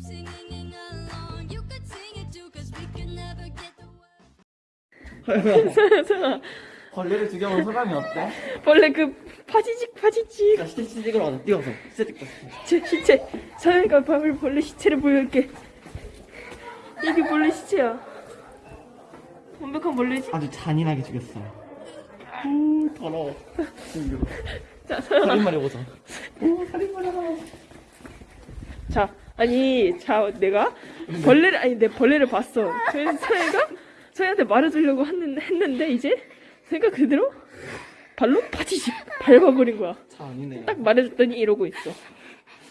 singing along. You could sing it too, cause we could never get the words. 서연아 벌레를 죽여본 소감이 어때? 원래 그 파지직 파지직 자, 시체 시체 찍으러 가자. 뛰어서. 시체 찍자. 제 시체 서연이가 밤을 벌레 시체를 보여줄게 이게 벌레 시체야 완벽한 벌레지? 아주 잔인하게 죽였어요. 오, 더러워. 자 서연아 살인마리 보자. 오, 살인마리. 자 아니 자 내가 벌레를 아니 내 벌레를 봤어 그래서 서연이가 서연이한테 말해주려고 했는데, 했는데 이제 서연이가 그대로 발로 파지직 밟아버린 거야 잔인해. 딱 말해줬더니 이러고 있어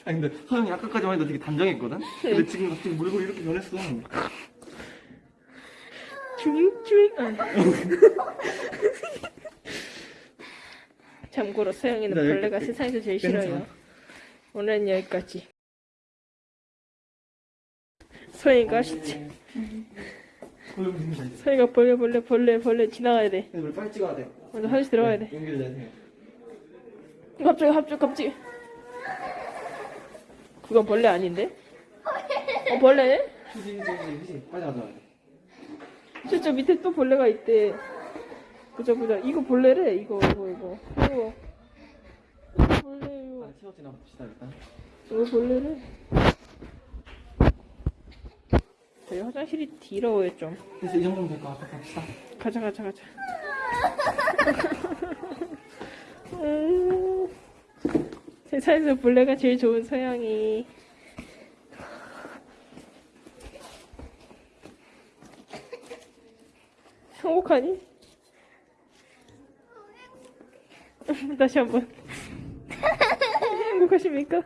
아니 근데 서영이 아까까지만 해도 되게 단정했거든? 근데 지금 갑자기 물고 이렇게 변했어. 주잉주잉 아. 참고로 서영이는 나 여기 벌레가 그- 세상에서 제일 괜찮아. 싫어요 오늘은 여기까지 서영이가 시체 벌레. 서영이가 벌레 벌레 벌레 벌레 지나가야 돼 우리 빨리 찍어야 돼. 먼저 화장실 들어가야 돼 연결돼야 갑자기 갑자기 갑자기 그건 벌레 아닌데? 어 벌레네? 휴지 휴지 휴지. 빨리 가자. 저저 밑에 또 벌레가 있대 보자 보자 이거 벌레래 이거 이거 이거 이거 벌레요 빨리 채워지나 봅시다 일단. 이거 벌레래 저희 화장실이 더러워요 좀 그래서 이 정도면 될 것 같아. 갑시다. 가자 가자 가자 음, 세상에서 벌레가 제일 좋은 서양이 행복하니? 다시 한 번 행복하십니까?